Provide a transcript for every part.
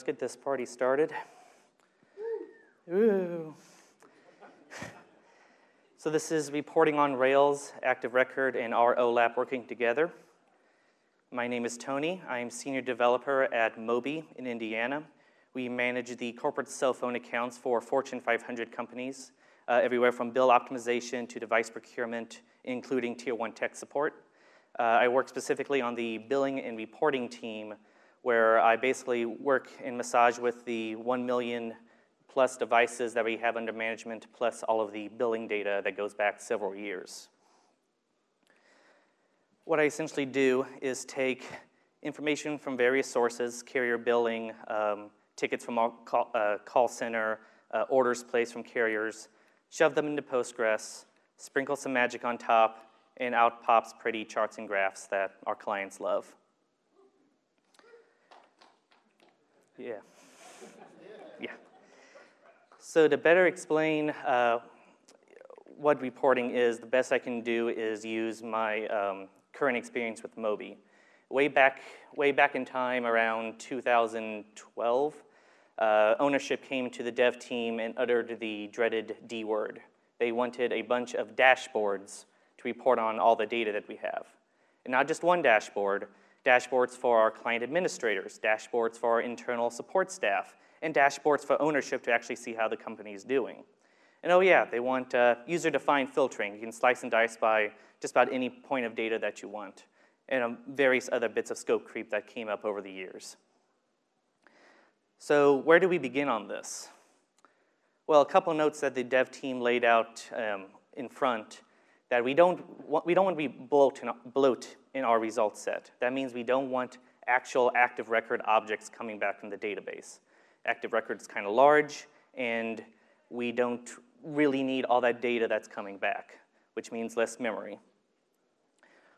let's get this party started. Ooh. So this is reporting on Rails, Active Record, and ROLAP working together. My name is Tony. I'm senior developer at Mobi in Indiana. We manage the corporate cell phone accounts for Fortune 500 companies, uh, everywhere from bill optimization to device procurement, including tier one tech support. Uh, I work specifically on the billing and reporting team where I basically work and massage with the 1 million plus devices that we have under management, plus all of the billing data that goes back several years. What I essentially do is take information from various sources, carrier billing, um, tickets from our call, uh, call center, uh, orders placed from carriers, shove them into Postgres, sprinkle some magic on top, and out pops pretty charts and graphs that our clients love. Yeah. Yeah. So to better explain uh, what reporting is, the best I can do is use my um, current experience with Mobi. Way back, way back in time, around 2012, uh, ownership came to the dev team and uttered the dreaded D word. They wanted a bunch of dashboards to report on all the data that we have. And not just one dashboard, dashboards for our client administrators, dashboards for our internal support staff, and dashboards for ownership to actually see how the company is doing. And oh yeah, they want uh, user-defined filtering. You can slice and dice by just about any point of data that you want, and um, various other bits of scope creep that came up over the years. So where do we begin on this? Well, a couple notes that the dev team laid out um, in front that we don't, want, we don't want to be bloat in, bloat in our result set. That means we don't want actual active record objects coming back from the database. Active record is kind of large, and we don't really need all that data that's coming back, which means less memory.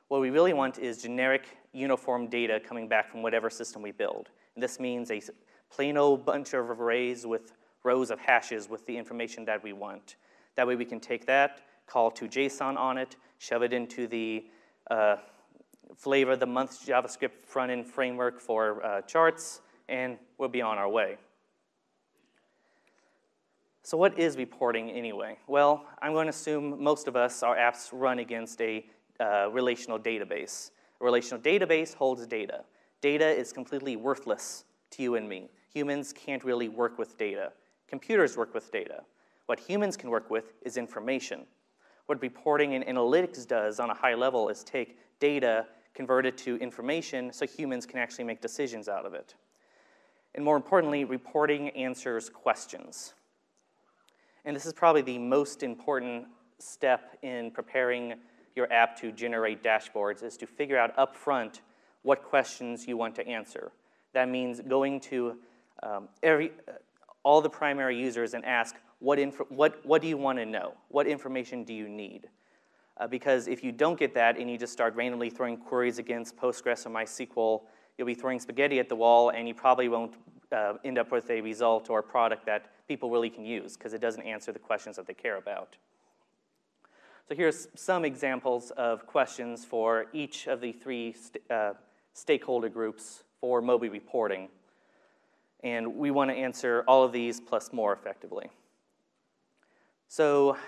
What we really want is generic, uniform data coming back from whatever system we build. And this means a plain old bunch of arrays with rows of hashes with the information that we want. That way we can take that, call to JSON on it, shove it into the uh, flavor of the month JavaScript front-end framework for uh, charts, and we'll be on our way. So what is reporting anyway? Well, I'm going to assume most of us, our apps run against a uh, relational database. A relational database holds data. Data is completely worthless to you and me. Humans can't really work with data. Computers work with data. What humans can work with is information. What reporting and analytics does on a high level is take data, convert it to information so humans can actually make decisions out of it. And more importantly, reporting answers questions. And this is probably the most important step in preparing your app to generate dashboards is to figure out upfront what questions you want to answer. That means going to um, every, all the primary users and ask, what, what, what do you want to know? What information do you need? Uh, because if you don't get that and you just start randomly throwing queries against Postgres or MySQL, you'll be throwing spaghetti at the wall and you probably won't uh, end up with a result or a product that people really can use because it doesn't answer the questions that they care about. So here's some examples of questions for each of the three st uh, stakeholder groups for Mobi reporting. And we want to answer all of these plus more effectively. So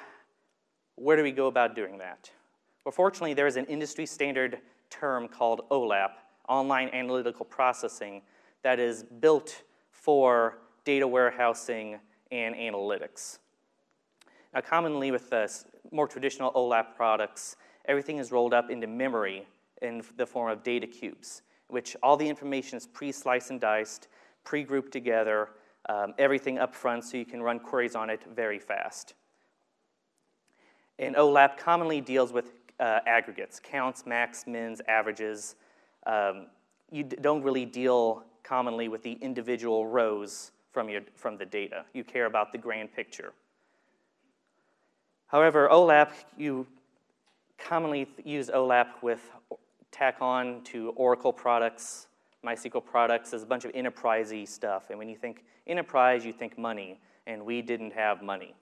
where do we go about doing that? Well, fortunately, there is an industry standard term called OLAP, Online Analytical Processing, that is built for data warehousing and analytics. Now, commonly with the more traditional OLAP products, everything is rolled up into memory in the form of data cubes, which all the information is pre-sliced and diced, pre-grouped together, um, everything up front so you can run queries on it very fast. And OLAP commonly deals with uh, aggregates, counts, max, mins, averages. Um, you don't really deal commonly with the individual rows from, your, from the data. You care about the grand picture. However, OLAP, you commonly use OLAP with tack on to Oracle products, MySQL products, as a bunch of enterprisey stuff. And when you think enterprise, you think money, and we didn't have money.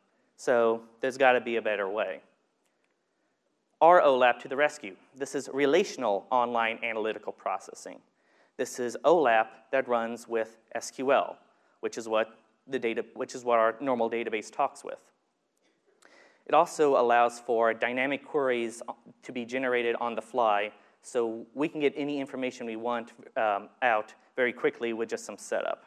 So there's got to be a better way. ROLAP to the rescue. This is relational online analytical processing. This is OLAP that runs with SQL, which is what the data, which is what our normal database talks with. It also allows for dynamic queries to be generated on the fly, so we can get any information we want um, out very quickly with just some setup.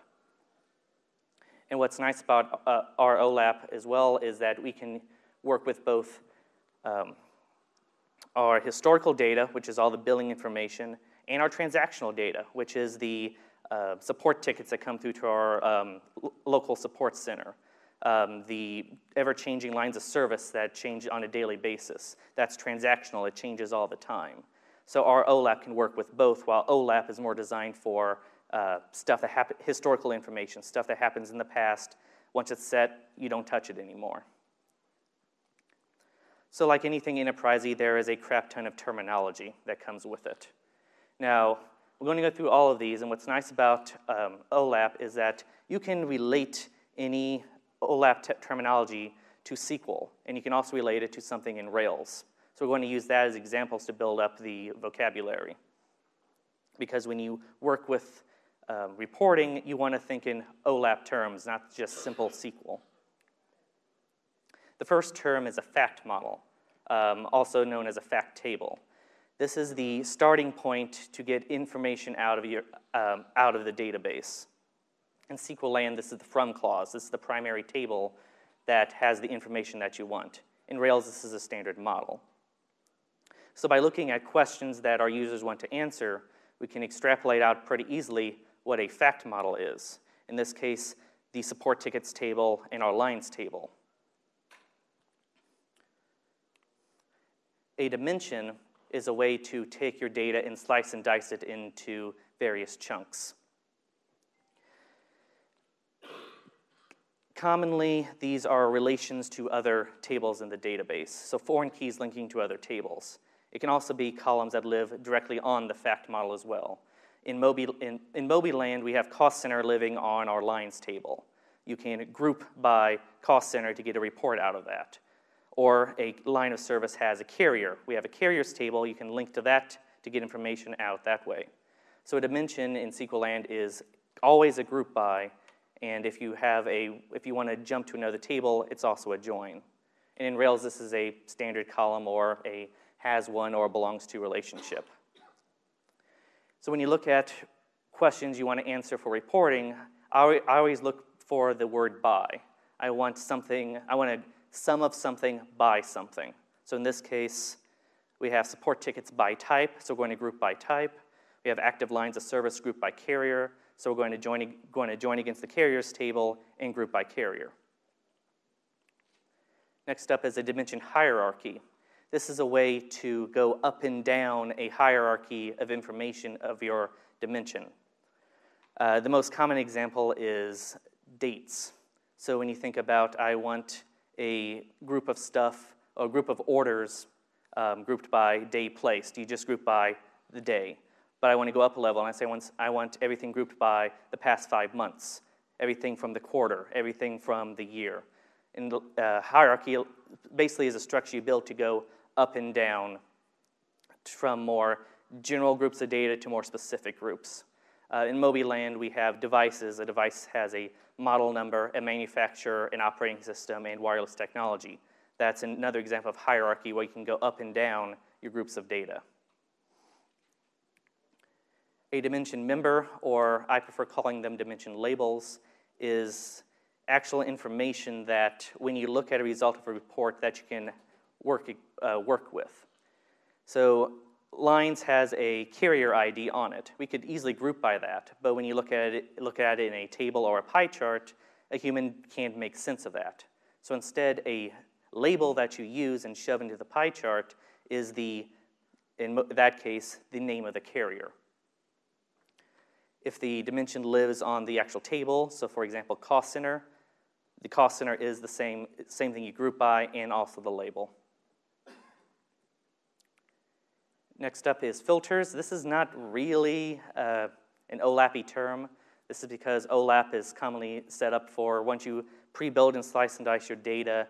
And what's nice about uh, ROLAP as well is that we can work with both um, our historical data, which is all the billing information, and our transactional data, which is the uh, support tickets that come through to our um, local support center. Um, the ever-changing lines of service that change on a daily basis. That's transactional, it changes all the time. So ROLAP can work with both, while OLAP is more designed for uh, stuff that historical information, stuff that happens in the past. Once it's set, you don't touch it anymore. So like anything enterprisey, there is a crap ton of terminology that comes with it. Now, we're going to go through all of these, and what's nice about um, OLAP is that you can relate any OLAP terminology to SQL, and you can also relate it to something in Rails. So we're going to use that as examples to build up the vocabulary. Because when you work with um, reporting, you want to think in OLAP terms, not just simple SQL. The first term is a fact model, um, also known as a fact table. This is the starting point to get information out of, your, um, out of the database. In SQL land, this is the from clause. This is the primary table that has the information that you want. In Rails, this is a standard model. So by looking at questions that our users want to answer, we can extrapolate out pretty easily what a fact model is. In this case, the support tickets table and our lines table. A dimension is a way to take your data and slice and dice it into various chunks. Commonly, these are relations to other tables in the database, so foreign keys linking to other tables. It can also be columns that live directly on the fact model as well. In Mobi, in, in Mobi land, we have cost center living on our lines table. You can group by cost center to get a report out of that. Or a line of service has a carrier. We have a carriers table. You can link to that to get information out that way. So a dimension in SQL land is always a group by, and if you have a, if you want to jump to another table, it's also a join. And in Rails, this is a standard column or a has one or belongs to relationship. So when you look at questions you want to answer for reporting, I always look for the word by. I want something, I want a sum of something by something. So in this case, we have support tickets by type, so we're going to group by type. We have active lines of service group by carrier, so we're going to join, going to join against the carriers table and group by carrier. Next up is a dimension hierarchy. This is a way to go up and down a hierarchy of information of your dimension. Uh, the most common example is dates. So when you think about, I want a group of stuff, a group of orders um, grouped by day placed, Do you just group by the day. But I want to go up a level and I say I want everything grouped by the past five months, everything from the quarter, everything from the year. And uh, hierarchy basically is a structure you build to go up and down from more general groups of data to more specific groups. Uh, in Mobi Land, we have devices. A device has a model number, a manufacturer, an operating system, and wireless technology. That's another example of hierarchy where you can go up and down your groups of data. A dimension member, or I prefer calling them dimension labels, is actual information that when you look at a result of a report that you can work, uh, work with. So lines has a carrier ID on it. We could easily group by that, but when you look at it, look at it in a table or a pie chart, a human can't make sense of that. So instead, a label that you use and shove into the pie chart is the, in that case, the name of the carrier. If the dimension lives on the actual table, so for example, cost center, the cost center is the same, same thing you group by and also the label. Next up is filters. This is not really uh, an OLAP term. This is because OLAP is commonly set up for once you pre-build and slice and dice your data,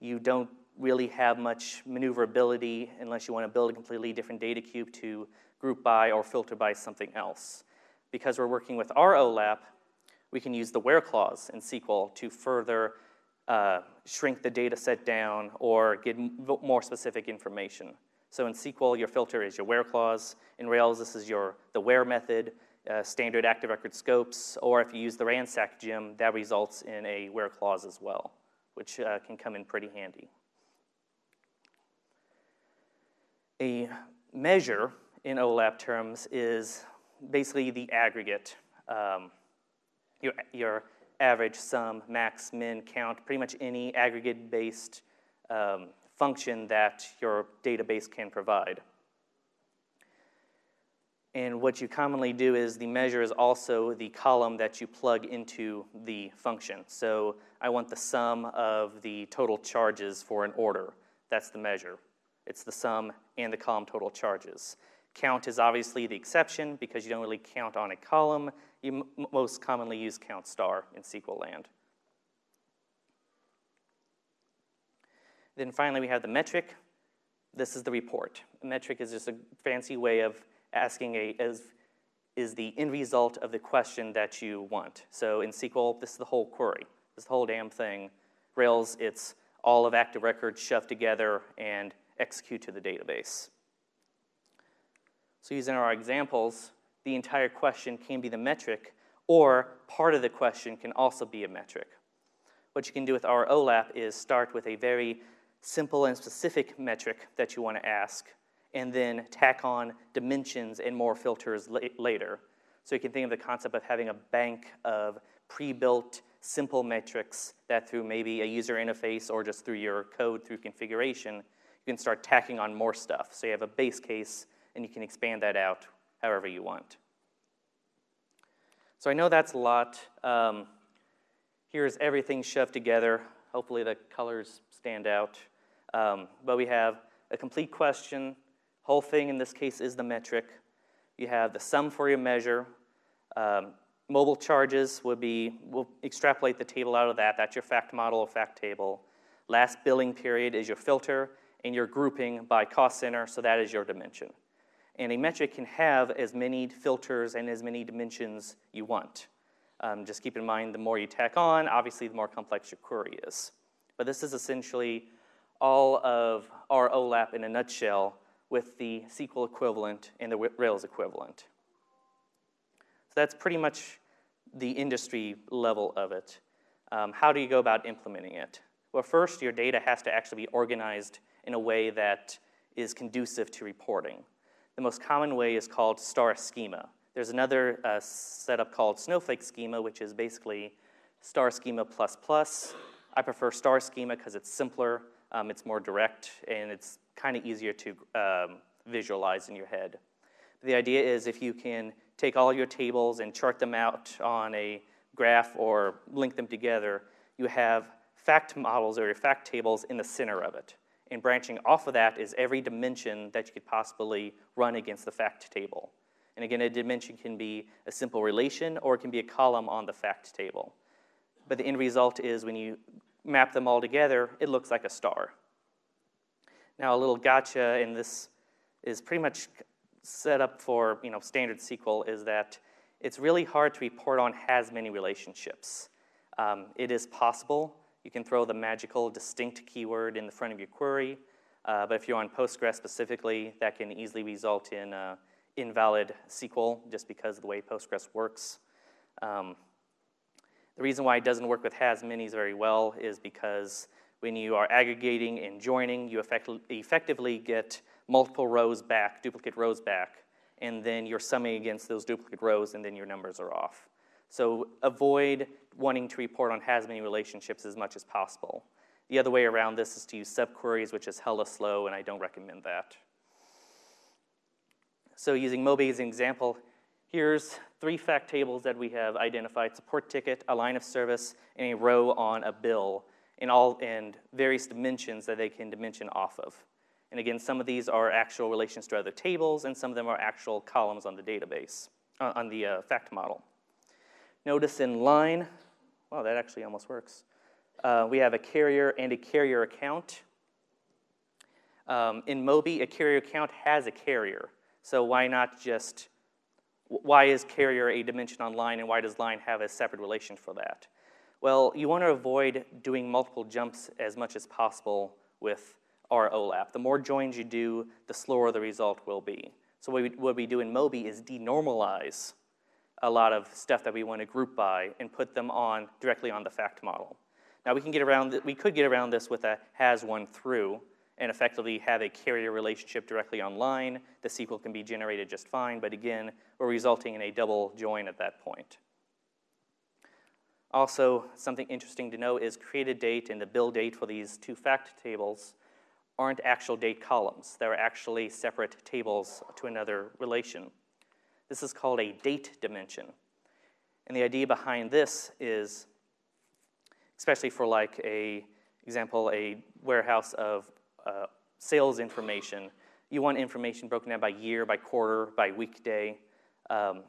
you don't really have much maneuverability unless you want to build a completely different data cube to group by or filter by something else. because we're working with ROLAP, we can use the where clause in SQL to further uh, shrink the data set down or get more specific information. So in SQL, your filter is your where clause. In Rails, this is your the where method, uh, standard active record scopes, or if you use the ransack gem, that results in a where clause as well, which uh, can come in pretty handy. A measure in OLAP terms is basically the aggregate, um, your, your average, sum, max, min, count, pretty much any aggregate-based um, function that your database can provide. And what you commonly do is the measure is also the column that you plug into the function. So I want the sum of the total charges for an order. That's the measure. It's the sum and the column total charges. Count is obviously the exception because you don't really count on a column. You most commonly use count star in SQL land. Then finally, we have the metric. This is the report. A metric is just a fancy way of asking a, is, is the end result of the question that you want. So in SQL, this is the whole query. This whole damn thing. Rails, it's all of active records shoved together and execute to the database. So using our examples, the entire question can be the metric, or part of the question can also be a metric. What you can do with ROLAP is start with a very simple and specific metric that you want to ask, and then tack on dimensions and more filters la later. So you can think of the concept of having a bank of pre-built simple metrics that through maybe a user interface or just through your code through configuration, you can start tacking on more stuff. So you have a base case and you can expand that out however you want. So I know that's a lot. Um, here's everything shoved together. Hopefully the colors stand out. Um, but we have a complete question. Whole thing in this case is the metric. You have the sum for your measure. Um, mobile charges would be, we'll extrapolate the table out of that. That's your fact model or fact table. Last billing period is your filter, and your grouping by cost center, so that is your dimension. And a metric can have as many filters and as many dimensions you want. Um, just keep in mind, the more you tack on, obviously the more complex your query is. But this is essentially all of ROLAP in a nutshell with the SQL equivalent and the Rails equivalent. So that's pretty much the industry level of it. Um, how do you go about implementing it? Well, first, your data has to actually be organized in a way that is conducive to reporting. The most common way is called star schema. There's another uh, setup called snowflake schema, which is basically star schema plus plus. I prefer star schema because it's simpler, um, it's more direct, and it's kind of easier to um, visualize in your head. The idea is if you can take all your tables and chart them out on a graph or link them together, you have fact models or your fact tables in the center of it. And branching off of that is every dimension that you could possibly run against the fact table. And again, a dimension can be a simple relation or it can be a column on the fact table. But the end result is when you map them all together, it looks like a star. Now, a little gotcha, and this is pretty much set up for you know, standard SQL, is that it's really hard to report on has many relationships. Um, it is possible, you can throw the magical distinct keyword in the front of your query, uh, but if you're on Postgres specifically, that can easily result in uh, invalid SQL just because of the way Postgres works. Um, the reason why it doesn't work with has manys very well is because when you are aggregating and joining, you effect effectively get multiple rows back, duplicate rows back, and then you're summing against those duplicate rows and then your numbers are off. So avoid wanting to report on has many relationships as much as possible. The other way around this is to use subqueries, which is hella slow, and I don't recommend that. So using Mobi as an example, here's three fact tables that we have identified, support ticket, a line of service, and a row on a bill, in all and various dimensions that they can dimension off of. And again, some of these are actual relations to other tables, and some of them are actual columns on the database, uh, on the uh, fact model. Notice in line, wow, that actually almost works. Uh, we have a carrier and a carrier account. Um, in Mobi, a carrier account has a carrier, so why not just why is carrier a dimension on line and why does line have a separate relation for that? Well, you want to avoid doing multiple jumps as much as possible with ROLAP. The more joins you do, the slower the result will be. So what we, what we do in Mobi is denormalize a lot of stuff that we want to group by and put them on directly on the fact model. Now we can get around, we could get around this with a has one through and effectively have a carrier relationship directly online. The SQL can be generated just fine, but again, we're resulting in a double join at that point. Also, something interesting to know is created date and the bill date for these two fact tables aren't actual date columns. They're actually separate tables to another relation. This is called a date dimension. And the idea behind this is, especially for like a example, a warehouse of uh, sales information, you want information broken down by year, by quarter, by weekday. Um,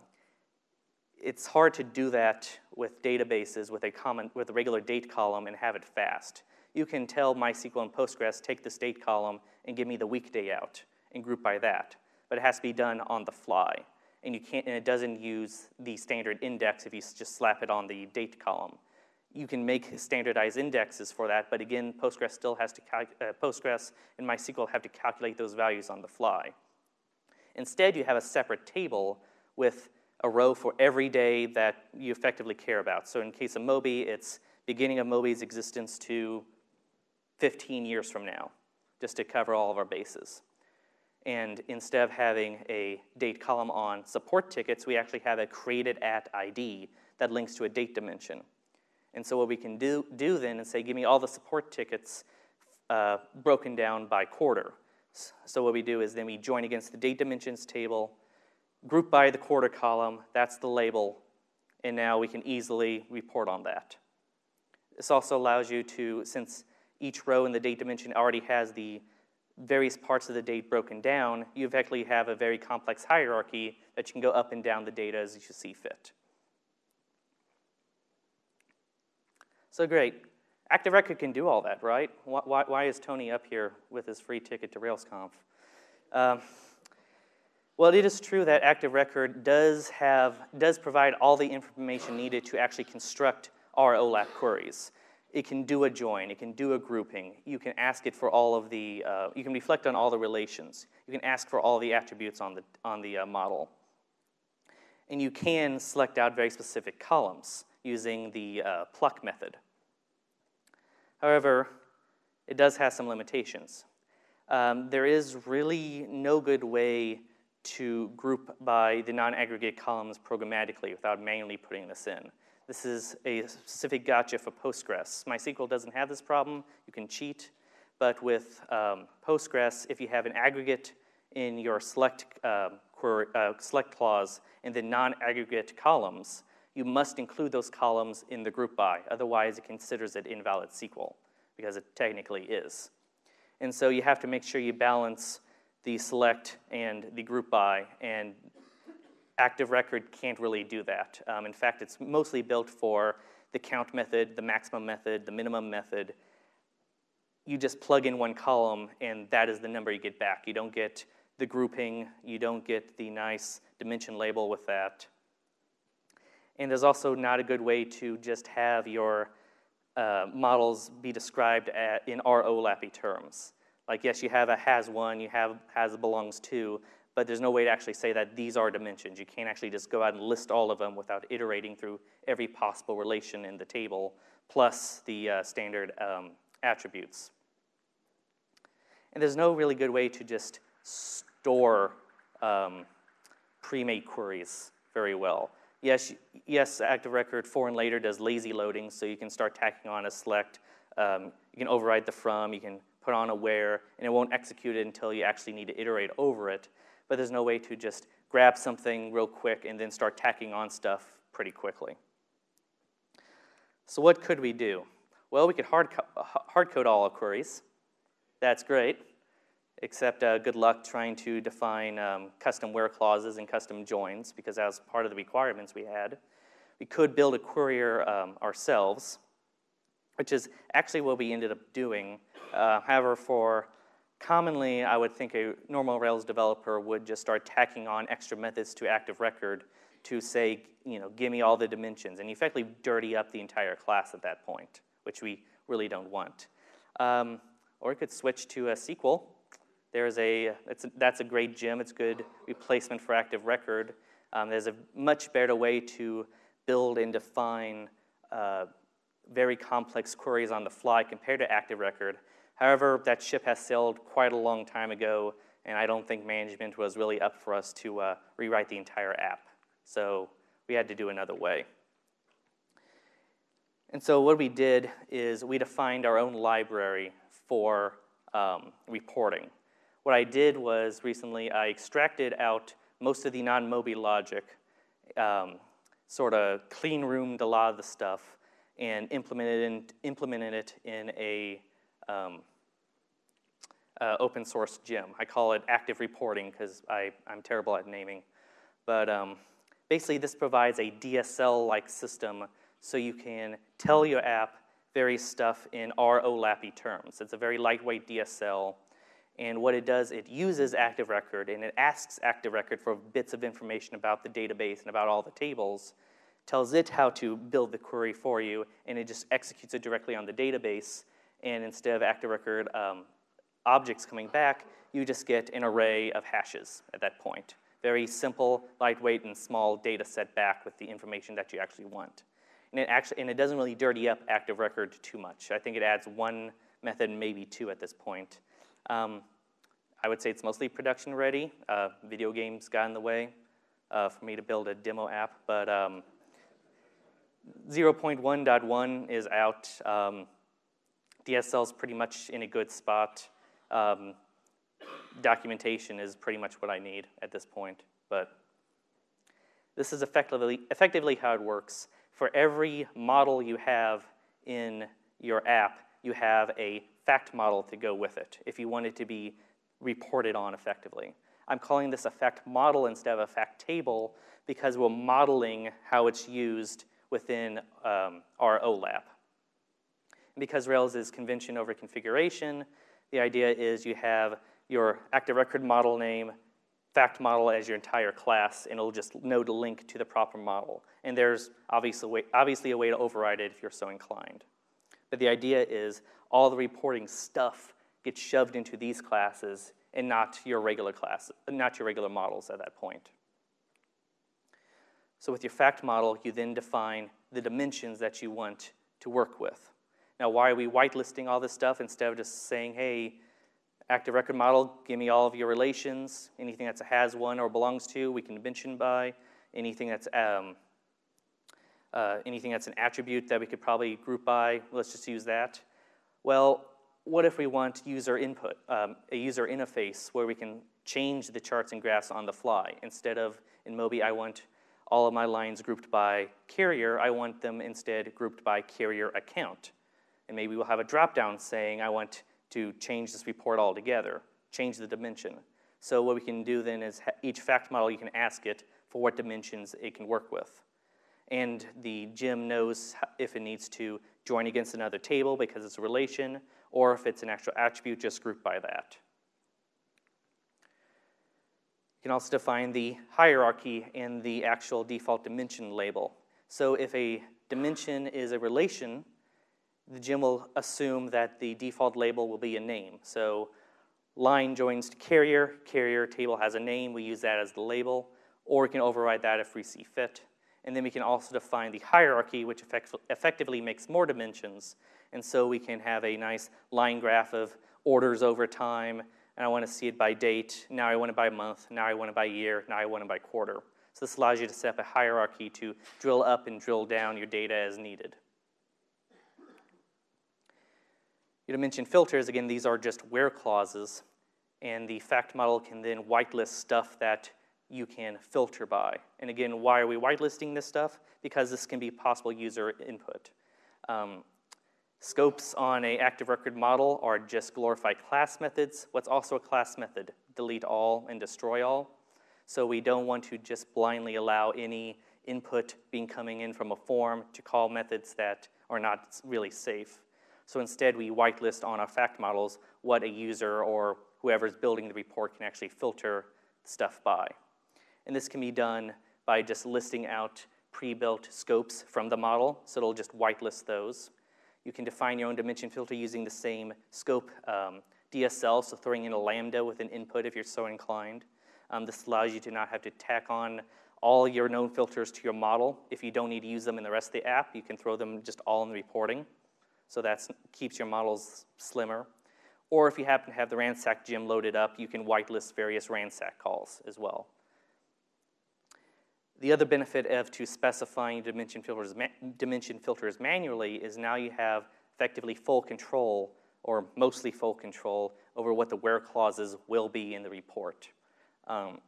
it's hard to do that with databases with a common with a regular date column and have it fast. You can tell MySQL and Postgres take this date column and give me the weekday out and group by that, but it has to be done on the fly and you can't, and it doesn't use the standard index if you just slap it on the date column. You can make standardized indexes for that, but again, Postgres still has to, uh, Postgres and MySQL have to calculate those values on the fly. Instead, you have a separate table with a row for every day that you effectively care about. So in case of Mobi, it's beginning of Mobi's existence to 15 years from now, just to cover all of our bases. And instead of having a date column on support tickets, we actually have a created at ID that links to a date dimension. And so what we can do, do then is say, give me all the support tickets uh, broken down by quarter. So what we do is then we join against the date dimensions table, group by the quarter column, that's the label, and now we can easily report on that. This also allows you to, since each row in the date dimension already has the various parts of the date broken down, you effectively have a very complex hierarchy that you can go up and down the data as you see fit. So great. Active Record can do all that, right? Why, why is Tony up here with his free ticket to RailsConf? Um, well, it is true that Active Record does have does provide all the information needed to actually construct ROLAP queries. It can do a join, it can do a grouping. You can ask it for all of the, uh, you can reflect on all the relations. You can ask for all the attributes on the, on the uh, model. And you can select out very specific columns using the uh, pluck method. However, it does have some limitations. Um, there is really no good way to group by the non-aggregate columns programmatically without manually putting this in. This is a specific gotcha for Postgres. MySQL doesn't have this problem. You can cheat. But with um, Postgres, if you have an aggregate in your select, uh, query, uh, select clause in the non-aggregate columns, you must include those columns in the group by. Otherwise, it considers it invalid SQL, because it technically is. And so you have to make sure you balance the select and the group by and Active Record can't really do that. Um, in fact, it's mostly built for the count method, the maximum method, the minimum method. You just plug in one column, and that is the number you get back. You don't get the grouping, you don't get the nice dimension label with that. And there's also not a good way to just have your uh, models be described at, in ROLAPy terms. Like, yes, you have a has one, you have has belongs to, but there's no way to actually say that these are dimensions. You can't actually just go out and list all of them without iterating through every possible relation in the table, plus the uh, standard um, attributes. And there's no really good way to just store um, pre-made queries very well. Yes, yes, Active Record for and later does lazy loading, so you can start tacking on a select. Um, you can override the from, you can put on a where, and it won't execute it until you actually need to iterate over it but there's no way to just grab something real quick and then start tacking on stuff pretty quickly. So what could we do? Well, we could hard, co hard code all our queries. That's great, except uh, good luck trying to define um, custom where clauses and custom joins, because that was part of the requirements we had. We could build a query um, ourselves, which is actually what we ended up doing. Uh, however, for commonly, I would think a normal Rails developer would just start tacking on extra methods to active record to say, you know, give me all the dimensions, and effectively dirty up the entire class at that point, which we really don't want. Um, or it could switch to a Sequel. There's a, that's a great gem. It's good replacement for active record. Um, there's a much better way to build and define uh, very complex queries on the fly compared to active record. However, that ship has sailed quite a long time ago, and I don't think management was really up for us to uh, rewrite the entire app. So we had to do another way. And so what we did is we defined our own library for um, reporting. What I did was recently I extracted out most of the non-Mobi logic, um, sort of clean roomed a lot of the stuff, and implemented, in, implemented it in a um, uh, open source gem. I call it active reporting because I'm terrible at naming. But um, basically, this provides a DSL-like system so you can tell your app various stuff in ROLAPy terms. It's a very lightweight DSL. And what it does, it uses Active Record and it asks Active Record for bits of information about the database and about all the tables, tells it how to build the query for you, and it just executes it directly on the database. And instead of Active Record um, objects coming back, you just get an array of hashes at that point. Very simple, lightweight, and small data set back with the information that you actually want. And it, actually, and it doesn't really dirty up Active Record too much. I think it adds one method, maybe two at this point. Um, I would say it's mostly production ready. Uh, video games got in the way uh, for me to build a demo app, but um, 0.1.1 is out. Um, DSL is pretty much in a good spot. Um, documentation is pretty much what I need at this point, but this is effectively, effectively how it works for every model you have in your app, you have a fact model to go with it if you want it to be reported on effectively. I'm calling this a fact model instead of a fact table because we're modeling how it's used within um, ROLAP. Because Rails is convention over configuration, the idea is you have your active record model name, fact model as your entire class, and it'll just know to link to the proper model. And there's obviously, obviously a way to override it if you're so inclined. But the idea is all the reporting stuff gets shoved into these classes and not your regular class, not your regular models at that point. So with your fact model, you then define the dimensions that you want to work with. Now, why are we whitelisting all this stuff instead of just saying, hey, Active record model, give me all of your relations, anything that has one or belongs to, we can mention by, anything that's, um, uh, anything that's an attribute that we could probably group by, let's just use that. Well, what if we want user input, um, a user interface where we can change the charts and graphs on the fly? Instead of in Mobi, I want all of my lines grouped by carrier, I want them instead grouped by carrier account. And maybe we'll have a drop-down saying I want to change this report altogether, change the dimension. So what we can do then is each fact model, you can ask it for what dimensions it can work with. And the gem knows if it needs to join against another table because it's a relation, or if it's an actual attribute, just group by that. You can also define the hierarchy and the actual default dimension label. So if a dimension is a relation, the gem will assume that the default label will be a name. So line joins to carrier, carrier table has a name, we use that as the label, or we can override that if we see fit. And then we can also define the hierarchy, which effect effectively makes more dimensions. And so we can have a nice line graph of orders over time, and I want to see it by date, now I want it by month, now I want it by year, now I want it by quarter. So this allows you to set up a hierarchy to drill up and drill down your data as needed. You know, mention filters, again, these are just where clauses, and the fact model can then whitelist stuff that you can filter by. And again, why are we whitelisting this stuff? Because this can be possible user input. Um, scopes on a active record model are just glorified class methods. What's also a class method? Delete all and destroy all. So we don't want to just blindly allow any input being coming in from a form to call methods that are not really safe. So instead, we whitelist on our fact models what a user or whoever's building the report can actually filter stuff by. And this can be done by just listing out pre-built scopes from the model, so it'll just whitelist those. You can define your own dimension filter using the same scope um, DSL, so throwing in a lambda with an input if you're so inclined. Um, this allows you to not have to tack on all your known filters to your model. If you don't need to use them in the rest of the app, you can throw them just all in the reporting. So that keeps your models slimmer. Or if you happen to have the ransack gem loaded up, you can whitelist various ransack calls as well. The other benefit of to specifying dimension filters, dimension filters manually is now you have effectively full control or mostly full control over what the where clauses will be in the report. Um,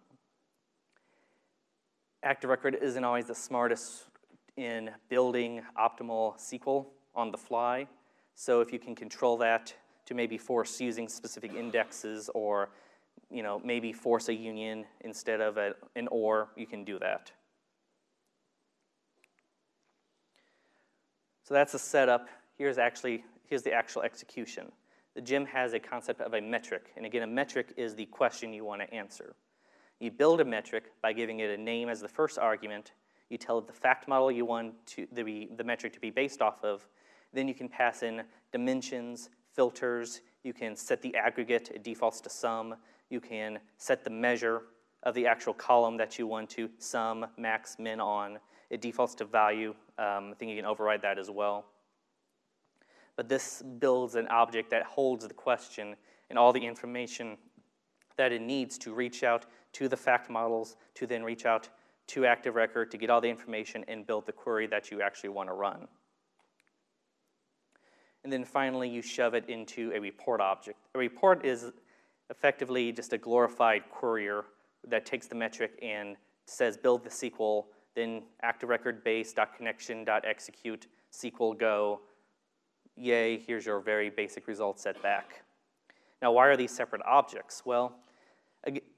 Active Record isn't always the smartest in building optimal SQL on the fly. So if you can control that to maybe force using specific indexes or you know, maybe force a union instead of a, an OR, you can do that. So that's the setup. Here's actually, here's the actual execution. The gem has a concept of a metric, and again, a metric is the question you want to answer. You build a metric by giving it a name as the first argument. You tell it the fact model you want to, the, the metric to be based off of. Then you can pass in dimensions, filters. You can set the aggregate. It defaults to sum. You can set the measure of the actual column that you want to sum, max, min on. It defaults to value. Um, I think you can override that as well. But this builds an object that holds the question and all the information that it needs to reach out to the fact models, to then reach out to Active Record to get all the information and build the query that you actually want to run. And then finally, you shove it into a report object. A report is effectively just a glorified courier that takes the metric and says build the SQL, then active record base dot connection dot execute SQL go. Yay, here's your very basic result set back. Now, why are these separate objects? Well,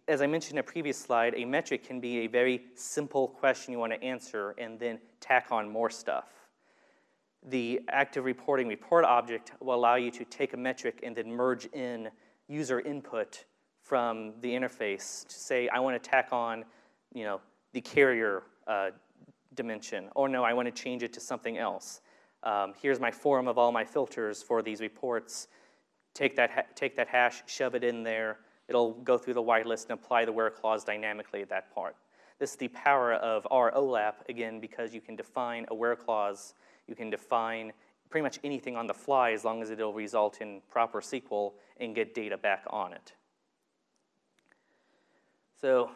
as I mentioned in a previous slide, a metric can be a very simple question you want to answer and then tack on more stuff. The active reporting report object will allow you to take a metric and then merge in user input from the interface to say, I want to tack on, you know, the carrier uh, dimension, or no, I want to change it to something else. Um, here's my form of all my filters for these reports. Take that, take that hash, shove it in there. It'll go through the whitelist and apply the where clause dynamically at that part. This is the power of ROLAP, again, because you can define a where clause. You can define pretty much anything on the fly as long as it'll result in proper SQL and get data back on it. So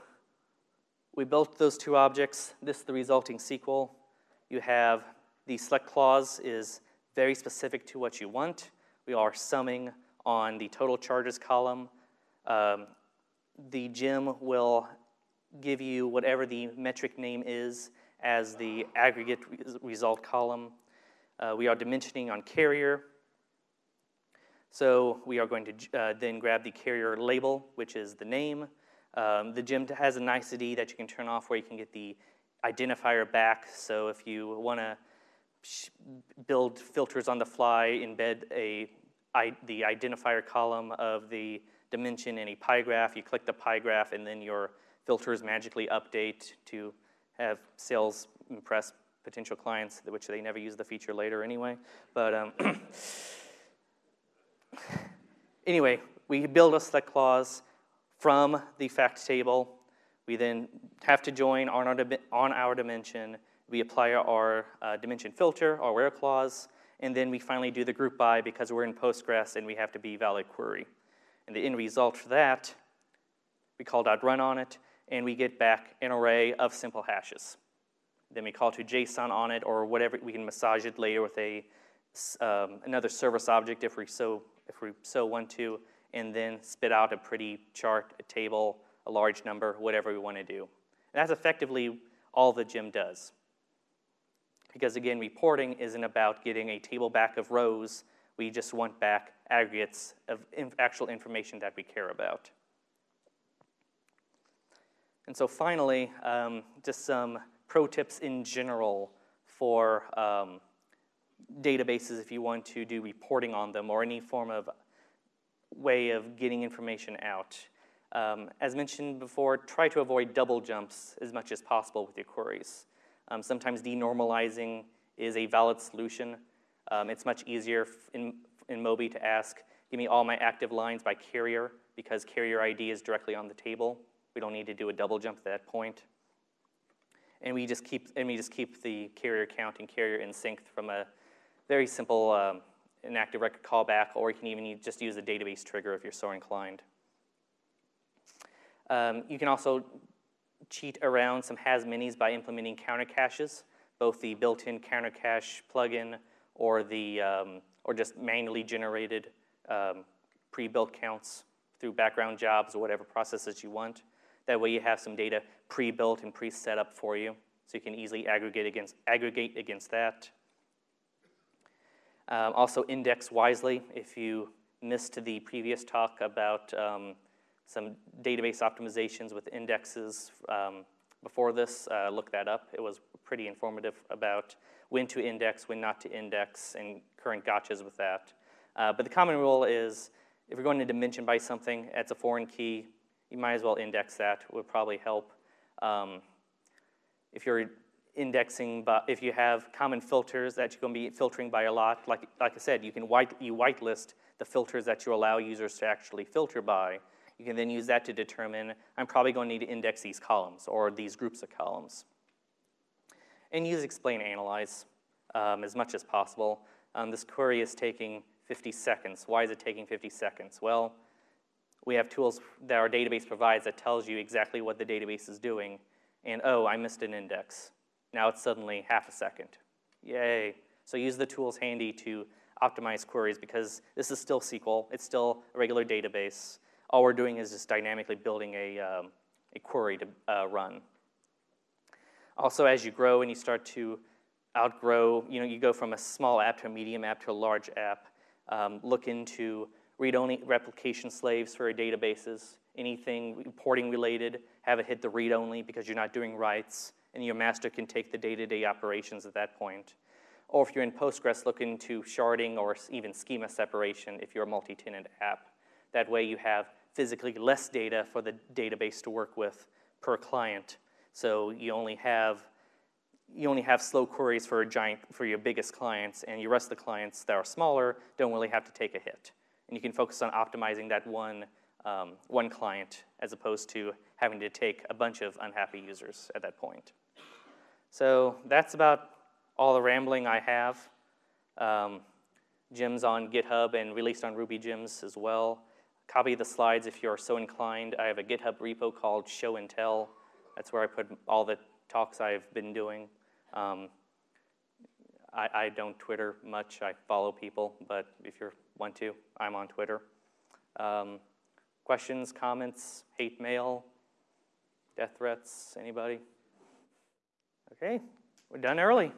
we built those two objects. This is the resulting SQL. You have the select clause is very specific to what you want. We are summing on the total charges column. Um, the gem will give you whatever the metric name is as the aggregate result column. Uh, we are dimensioning on carrier. So we are going to uh, then grab the carrier label, which is the name. Um, the gem has a nicety that you can turn off where you can get the identifier back. So if you want to build filters on the fly, embed a, I, the identifier column of the dimension in a pie graph, you click the pie graph, and then your filters magically update to have sales impress potential clients, which they never use the feature later anyway. But um, anyway, we build a select clause from the fact table. We then have to join on our, on our dimension. We apply our uh, dimension filter, our where clause, and then we finally do the group by because we're in Postgres and we have to be valid query. And the end result for that, we call dot .run on it, and we get back an array of simple hashes. Then we call to JSON on it or whatever, we can massage it later with a, um, another service object if we, so, if we so want to, and then spit out a pretty chart, a table, a large number, whatever we want to do. And that's effectively all the gem does. Because again, reporting isn't about getting a table back of rows we just want back aggregates of inf actual information that we care about. And so finally, um, just some pro tips in general for um, databases if you want to do reporting on them or any form of way of getting information out. Um, as mentioned before, try to avoid double jumps as much as possible with your queries. Um, sometimes denormalizing is a valid solution. Um, it's much easier in, in Mobi to ask, give me all my active lines by carrier because carrier ID is directly on the table. We don't need to do a double jump at that point. And we just keep, and we just keep the carrier count and carrier in sync from a very simple um, an Active Record callback, or you can even just use a database trigger if you're so inclined. Um, you can also cheat around some has_manys by implementing counter caches, both the built-in counter cache plugin or the um, or just manually generated um, pre-built counts through background jobs or whatever processes you want. That way you have some data pre-built and pre-set up for you, so you can easily aggregate against, aggregate against that. Um, also index wisely. If you missed the previous talk about um, some database optimizations with indexes um, before this, uh, look that up. It was pretty informative about when to index, when not to index, and current gotchas with that. Uh, but the common rule is if you're going to dimension by something, it's a foreign key, you might as well index that, It would probably help. Um, if you're indexing, if you have common filters that you're going to be filtering by a lot, like, like I said, you can white, you whitelist the filters that you allow users to actually filter by. You can then use that to determine, I'm probably going to need to index these columns or these groups of columns. And use explain analyze um, as much as possible. Um, this query is taking 50 seconds. Why is it taking 50 seconds? Well, we have tools that our database provides that tells you exactly what the database is doing. And oh, I missed an index. Now it's suddenly half a second. Yay. So use the tools handy to optimize queries because this is still SQL. It's still a regular database. All we're doing is just dynamically building a, um, a query to uh, run. Also, as you grow and you start to outgrow, you know, you go from a small app to a medium app to a large app, um, look into read-only replication slaves for your databases. Anything reporting related, have it hit the read-only because you're not doing writes and your master can take the day-to-day operations at that point. Or if you're in Postgres, look into sharding or even schema separation if you're a multi-tenant app. That way you have physically less data for the database to work with per client. So you only have you only have slow queries for a giant for your biggest clients, and your rest of the clients that are smaller don't really have to take a hit. And you can focus on optimizing that one um, one client as opposed to having to take a bunch of unhappy users at that point. So that's about all the rambling I have. Um, gems on GitHub and released on RubyGems as well. Copy the slides if you're so inclined. I have a GitHub repo called Show and Tell. That's where I put all the talks I've been doing. Um, I, I, don't Twitter much. I follow people, but if you want to, I'm on Twitter. Um, questions, comments, hate mail, death threats, anybody? Okay, we're done early.